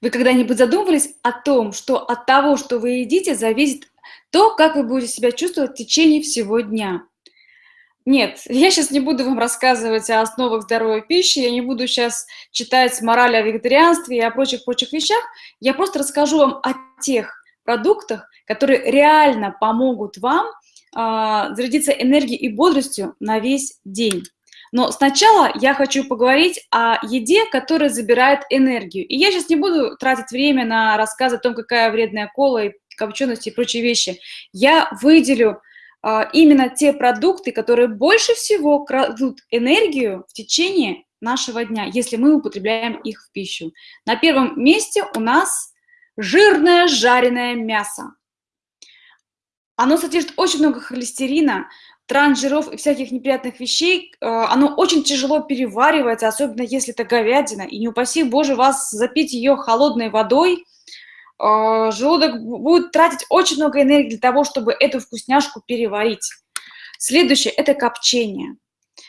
Вы когда-нибудь задумывались о том, что от того, что вы едите, зависит то, как вы будете себя чувствовать в течение всего дня? Нет, я сейчас не буду вам рассказывать о основах здоровой пищи, я не буду сейчас читать мораль о вегетарианстве и о прочих-прочих вещах. Я просто расскажу вам о тех продуктах, которые реально помогут вам э, зарядиться энергией и бодростью на весь день. Но сначала я хочу поговорить о еде, которая забирает энергию. И я сейчас не буду тратить время на рассказ о том, какая вредная кола и копченость и прочие вещи. Я выделю а, именно те продукты, которые больше всего крадут энергию в течение нашего дня, если мы употребляем их в пищу. На первом месте у нас жирное жареное мясо. Оно содержит очень много холестерина, трансжиров и всяких неприятных вещей, э, оно очень тяжело переваривается, особенно если это говядина. И не упаси Боже вас запить ее холодной водой, э, желудок будет тратить очень много энергии для того, чтобы эту вкусняшку переварить. Следующее – это копчение.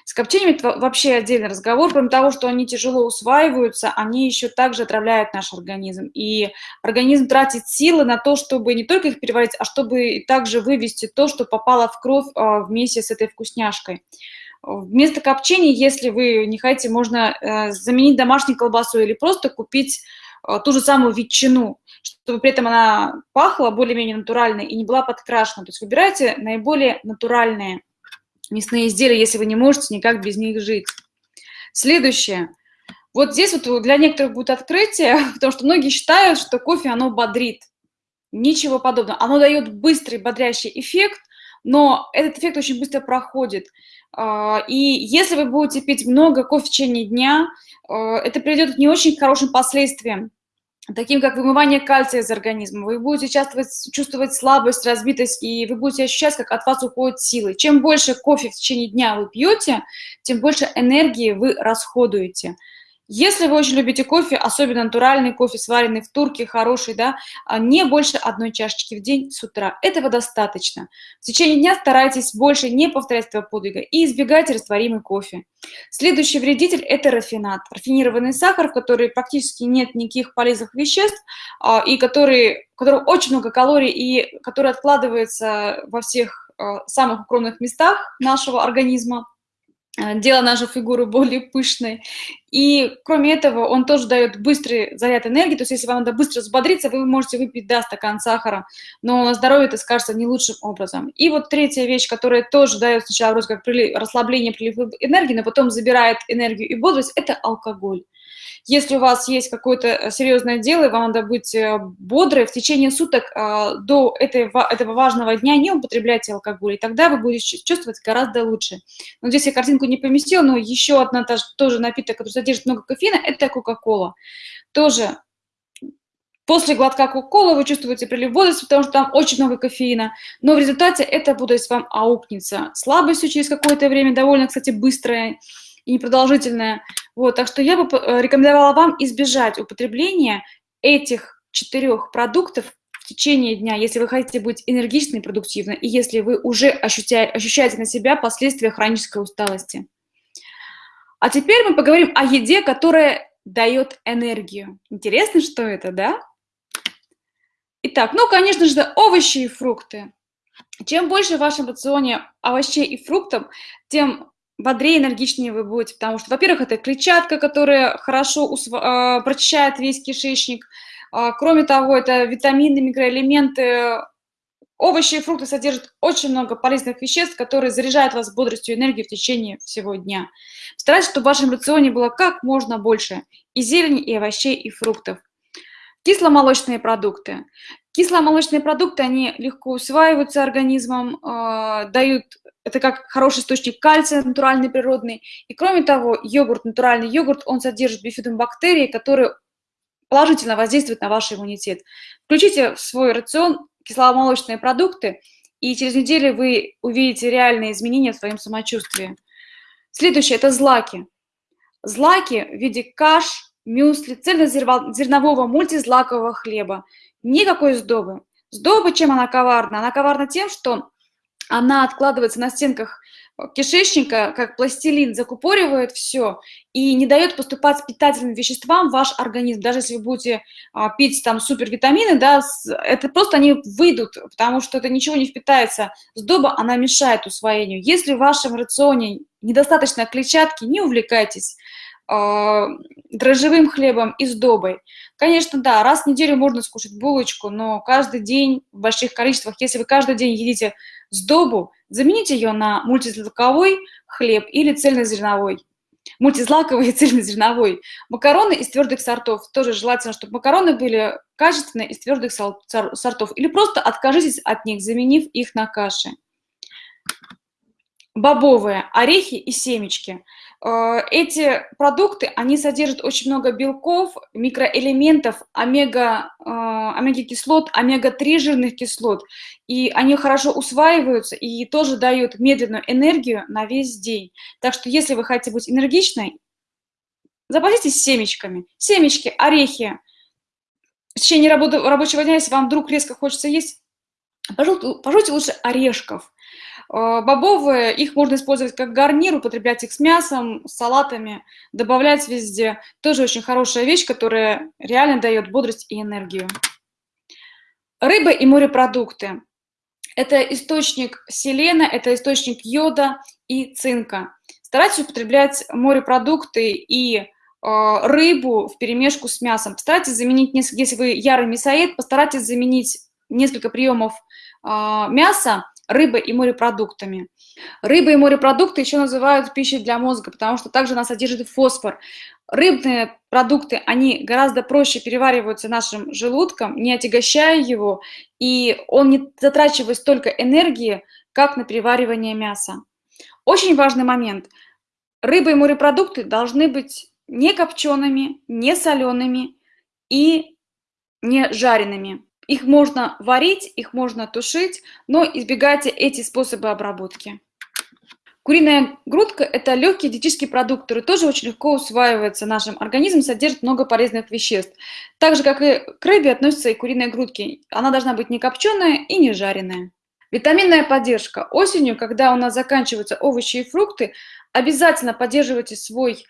С копчениями это вообще отдельный разговор. Кроме того, что они тяжело усваиваются, они еще также отравляют наш организм. И организм тратит силы на то, чтобы не только их переварить, а чтобы также вывести то, что попало в кровь а, вместе с этой вкусняшкой. Вместо копчения, если вы не хотите, можно э, заменить домашнюю колбасу или просто купить э, ту же самую ветчину, чтобы при этом она пахла более-менее натурально и не была подкрашена. То есть выбирайте наиболее натуральные мясные изделия, если вы не можете никак без них жить. Следующее. Вот здесь вот для некоторых будет открытие, потому что многие считают, что кофе, оно бодрит. Ничего подобного. Оно дает быстрый бодрящий эффект, но этот эффект очень быстро проходит. А, и если вы будете пить много кофе в течение дня, а, это приведет к не очень хорошим последствиям таким как вымывание кальция из организма. Вы будете чувствовать, чувствовать слабость, разбитость, и вы будете ощущать, как от вас уходят силы. Чем больше кофе в течение дня вы пьете, тем больше энергии вы расходуете. Если вы очень любите кофе, особенно натуральный кофе, сваренный в турке, хороший, да, а не больше одной чашечки в день с утра. Этого достаточно. В течение дня старайтесь больше не повторять этого подвига и избегайте растворимый кофе. Следующий вредитель – это рафинат. Рафинированный сахар, в который практически нет никаких полезных веществ, а, и который, в котором очень много калорий, и который откладывается во всех а, самых укромных местах нашего организма. Э, делая нашу фигуру более пышной. И кроме этого, он тоже дает быстрый заряд энергии, то есть если вам надо быстро взбодриться, вы можете выпить, да, стакан сахара, но на здоровье это скажется не лучшим образом. И вот третья вещь, которая тоже дает сначала вроде как прилив, расслабление, прилив энергии, но потом забирает энергию и бодрость, это алкоголь. Если у вас есть какое-то э, серьезное дело, и вам надо быть э, бодрой, в течение суток э, до этого, важного дня не употребляйте алкоголь, и тогда вы будете чувствовать гораздо лучше. Но здесь я картинку не поместила, но еще одна тоже напиток, который содержит много кофеина, это Кока-Кола. Тоже После глотка кока-колы вы чувствуете прилив бодрости, потому что там очень много кофеина, но в результате эта бодрость вам аукнется. Слабостью через какое-то время, довольно, кстати, быстрая, и непродолжительная. Вот, так что я бы э, рекомендовала вам избежать употребления этих четырех продуктов в течение дня, если вы хотите быть энергичной и продуктивной, и если вы уже ощущаете, ощущаете на себя последствия хронической усталости. А теперь мы поговорим о еде, которая дает энергию. Интересно, что это, да? Итак, ну, конечно же, овощи и фрукты. Чем больше в вашем рационе овощей и фруктов, тем бодрее, энергичнее вы будете, потому что, во-первых, это клетчатка, которая хорошо э, прочищает весь кишечник. Э, кроме того, это витамины, микроэлементы. Овощи и фрукты содержат очень много полезных веществ, которые заряжают вас бодростью и энергией в течение всего дня. Старайтесь, чтобы в вашем рационе было как можно больше и зелени, и овощей, и фруктов. Кисломолочные продукты. Кисломолочные продукты, они легко усваиваются организмом, э, дают это как хороший источник кальция, натуральный, природный. И кроме того, йогурт, натуральный йогурт, он содержит бифидобактерии, которые положительно воздействуют на ваш иммунитет. Включите в свой рацион кисломолочные продукты, и через неделю вы увидите реальные изменения в своем самочувствии. Следующее – это злаки. Злаки в виде каш, мюсли, цельнозернового мультизлакового хлеба. Никакой сдобы. Сдоба, чем она коварна? Она коварна тем, что она откладывается на стенках кишечника, как пластилин, закупоривает все и не дает поступать питательным веществам в ваш организм. Даже если вы будете а, пить там супервитамины, да, это просто они выйдут, потому что это ничего не впитается. Сдоба, она мешает усвоению. Если в вашем рационе недостаточно клетчатки, не увлекайтесь э, дрожжевым хлебом и сдобой. Конечно, да, раз в неделю можно скушать булочку, но каждый день в больших количествах, если вы каждый день едите сдобу, замените ее на мультизлаковой хлеб или цельнозерновой. Мультизлаковый и цельнозерновой. Макароны из твердых сортов. Тоже желательно, чтобы макароны были качественные из твердых сортов. Или просто откажитесь от них, заменив их на каши. Бобовые, орехи и семечки – эти продукты, они содержат очень много белков, микроэлементов, омега, э, омега-кислот, омега-3 жирных кислот, и они хорошо усваиваются и тоже дают медленную энергию на весь день. Так что если вы хотите быть энергичной, запаситесь семечками. Семечки, орехи. В течение рабочего дня, если вам вдруг резко хочется есть, пожалуйте лучше орешков. Э, бобовые, их можно использовать как гарнир, употреблять их с мясом, с салатами, добавлять везде. Тоже очень хорошая вещь, которая реально дает бодрость и энергию. Рыба и морепродукты. Это источник селена, это источник йода и цинка. Старайтесь употреблять морепродукты и э, рыбу в перемешку с мясом. Постарайтесь заменить, если вы ярый мясоед, постарайтесь заменить несколько приемов э, мяса рыбой и морепродуктами. Рыба и морепродукты еще называют пищей для мозга, потому что также она содержит фосфор. Рыбные продукты, они гораздо проще перевариваются нашим желудком, не отягощая его, и он не затрачивает столько энергии, как на переваривание мяса. Очень важный момент. Рыба и морепродукты должны быть не копчеными, не солеными и не жареными. Их можно варить, их можно тушить, но избегайте эти способы обработки. Куриная грудка – это легкий диетический продукт, который тоже очень легко усваивается нашим организмом, содержит много полезных веществ. Так же, как и к рыбе, относятся и куриные грудки. Она должна быть не копченая и не жареная. Витаминная поддержка. Осенью, когда у нас заканчиваются овощи и фрукты, обязательно поддерживайте свой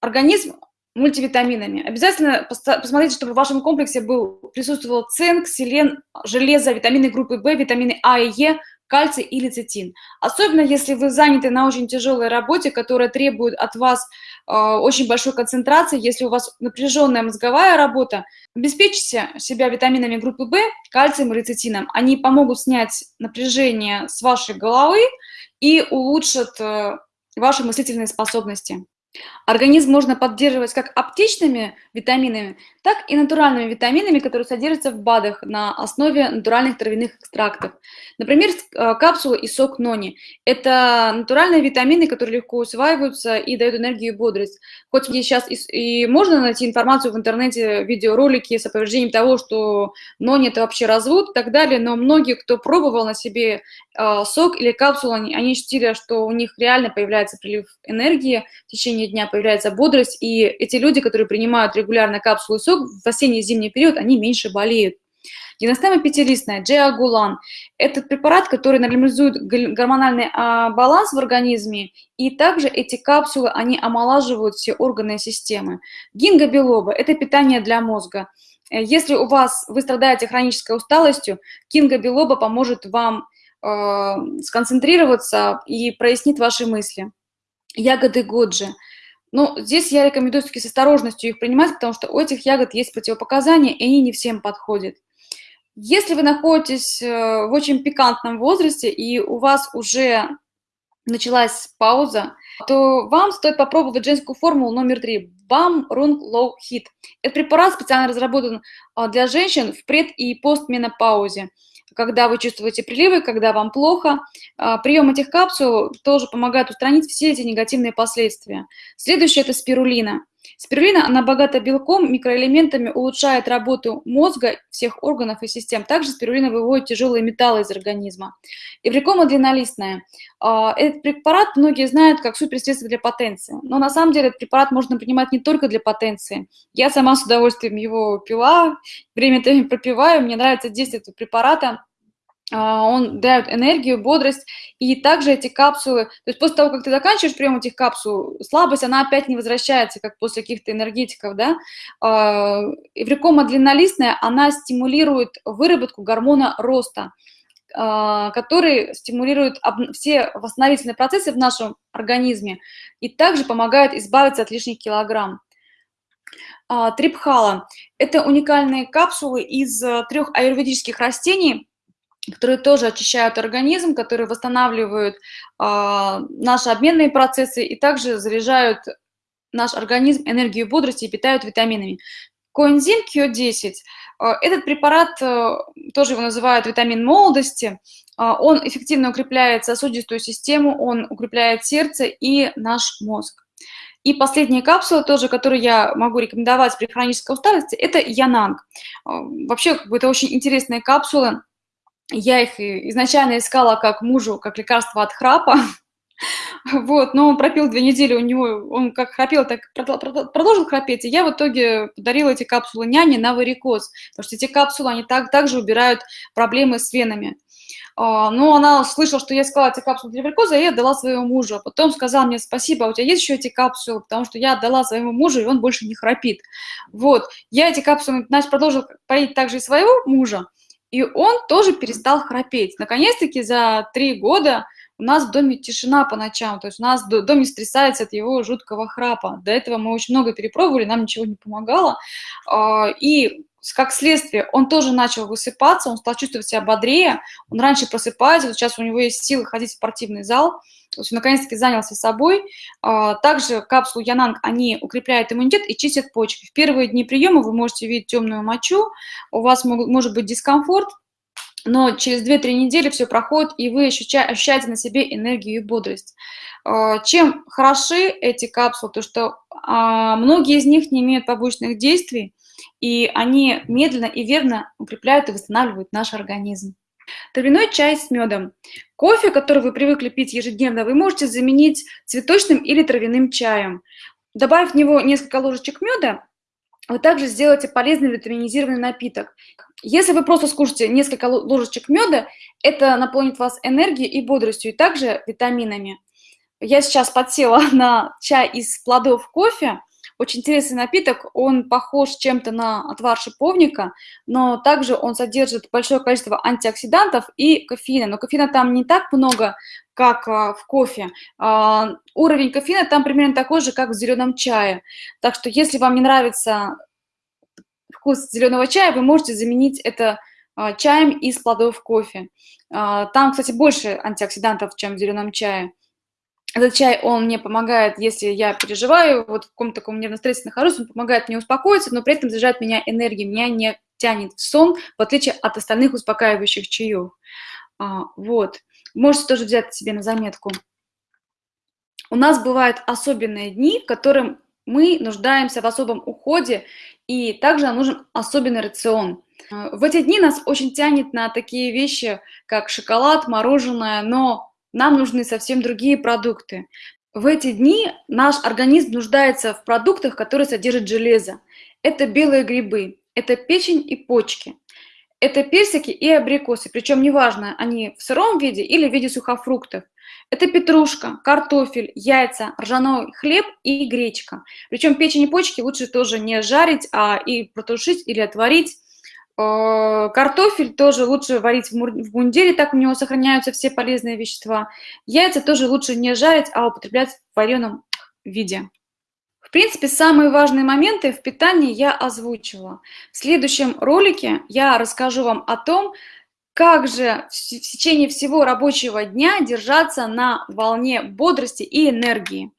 организм мультивитаминами. Обязательно посмотрите, чтобы в вашем комплексе был, присутствовал цинк, селен, железо, витамины группы В, витамины А и Е, кальций и лецитин. Особенно если вы заняты на очень тяжелой работе, которая требует от вас э, очень большой концентрации, если у вас напряженная мозговая работа, обеспечьте себя витаминами группы В, кальцием и лецитином. Они помогут снять напряжение с вашей головы и улучшат э, ваши мыслительные способности. Организм можно поддерживать как аптечными витаминами, так и натуральными витаминами, которые содержатся в БАДах на основе натуральных травяных экстрактов. Например, э, капсулы и сок нони. Это натуральные витамины, которые легко усваиваются и дают энергию и бодрость. Хоть сейчас и, и можно найти информацию в интернете, видеоролики с опровержением того, что нони это вообще развод и так далее, но многие, кто пробовал на себе э, сок или капсулу, они, они ощутили, что у них реально появляется прилив энергии в течение дня, появляется бодрость, и эти люди, которые принимают регулярно капсулы сок, в осенне-зимний период они меньше болеют. Геностема пятилистная, джиагулан – это препарат, который нормализует гормональный а, баланс в организме, и также эти капсулы, они омолаживают все органы и системы. Гингобилоба – это питание для мозга. Э, если у вас, вы страдаете хронической усталостью, кингобилоба поможет вам э, сконцентрироваться и прояснит ваши мысли. Ягоды годжи – но здесь я рекомендую все-таки с осторожностью их принимать, потому что у этих ягод есть противопоказания, и они не всем подходят. Если вы находитесь э, в очень пикантном возрасте, и у вас уже началась пауза, то вам стоит попробовать женскую формулу номер три – BAM Run Low Heat. Этот препарат специально разработан а, для женщин в пред- и постменопаузе когда вы чувствуете приливы, когда вам плохо. А, прием этих капсул тоже помогает устранить все эти негативные последствия. Следующее – это спирулина. Спирулина, она богата белком, микроэлементами, улучшает работу мозга, всех органов и систем. Также спирулина выводит тяжелые металлы из организма. Эврикома длиннолистная. А, этот препарат многие знают как суперсредство для потенции. Но на самом деле этот препарат можно принимать не только для потенции. Я сама с удовольствием его пила, время-то пропиваю. Мне нравится действие этого препарата он дает энергию, бодрость, и также эти капсулы, то есть после того, как ты заканчиваешь прием этих капсул, слабость, она опять не возвращается, как после каких-то энергетиков, да. Эврикома длиннолистная, она стимулирует выработку гормона роста, а, который стимулирует все восстановительные процессы в нашем организме и также помогает избавиться от лишних килограмм. А, трипхала – это уникальные капсулы из э, трех аюрведических растений, которые тоже очищают организм, которые восстанавливают а, наши обменные процессы и также заряжают наш организм энергию бодрости и питают витаминами. Коэнзим Q10 а, этот препарат, э, тоже его называют витамин молодости, а, он эффективно укрепляет сосудистую систему, он укрепляет сердце и наш мозг. И последняя капсула тоже, которую я могу рекомендовать при хронической усталости, это Янанг. А, вообще, это очень интересные капсулы. Я их изначально искала как мужу, как лекарство от храпа, Вот, но он пропил две недели, у него, он как храпел, так продолжил храпеть, и я в итоге подарила эти капсулы няне на варикоз, потому что эти капсулы, они так, также убирают проблемы с венами. А, ну, она слышала, что я сказала эти капсулы для варикоза, и я отдала своему мужу. А потом сказала мне, спасибо, а у тебя есть еще эти капсулы? Потому что я отдала своему мужу, и он больше не храпит. Вот, я эти капсулы, значит, продолжила поить также и своего мужа, и он тоже перестал храпеть. Наконец-таки за три года у нас в доме тишина по ночам, то есть у нас дом не стрясается от его жуткого храпа. До этого мы очень много перепробовали, нам ничего не помогало. А, и как следствие, он тоже начал высыпаться, он стал чувствовать себя бодрее, он раньше просыпается, вот сейчас у него есть силы ходить в спортивный зал, то есть он наконец-таки занялся собой. А, также капсулу Янанг, они укрепляют иммунитет и чистят почки. В первые дни приема вы можете видеть темную мочу, у вас может быть дискомфорт, но через 2-3 недели все проходит, и вы ощущаете на себе энергию и бодрость. А, чем хороши эти капсулы? То, что а, многие из них не имеют побочных действий, и они медленно и верно укрепляют и восстанавливают наш организм. Травяной чай с медом. Кофе, который вы привыкли пить ежедневно, вы можете заменить цветочным или травяным чаем. Добавив в него несколько ложечек меда, вы также сделаете полезный витаминизированный напиток. Если вы просто скушаете несколько ложечек меда, это наполнит вас энергией и бодростью, и также витаминами. Я сейчас подсела на чай из плодов кофе. Очень интересный напиток, он похож чем-то на отвар шиповника, но также он содержит большое количество антиоксидантов и кофеина. Но кофеина там не так много, как а, в кофе. А, уровень кофеина там примерно такой же, как в зеленом чае. Так что если вам не нравится вкус зеленого чая, вы можете заменить это а, чаем из плодов кофе. А, там, кстати, больше антиоксидантов, чем в зеленом чае. Этот чай, он мне помогает, если я переживаю, вот в каком-то таком нервно-стрессе нахожусь, он помогает мне успокоиться, но при этом заряжает меня энергией, меня не тянет в сон, в отличие от остальных успокаивающих чаев. А, вот. Можете тоже взять себе на заметку. У нас бывают особенные дни, в которых мы нуждаемся в особом уходе, и также нам нужен особенный рацион. Э, в эти дни нас очень тянет на такие вещи, как шоколад, мороженое, но нам нужны совсем другие продукты. В эти дни наш организм нуждается в продуктах, которые содержат железо. Это белые грибы, это печень и почки, это персики и абрикосы, причем неважно, они в сыром виде или в виде сухофруктов. Это петрушка, картофель, яйца, ржаной хлеб и гречка. Причем печень и почки лучше тоже не жарить, а и протушить или отварить. Э, картофель тоже лучше варить в мундире, так у него сохраняются все полезные вещества. Яйца тоже лучше не жарить, а употреблять в вареном виде. Принципе, самые важные моменты в питании я озвучила. В следующем ролике я расскажу вам о том, как же в течение всего рабочего дня держаться на волне бодрости и энергии?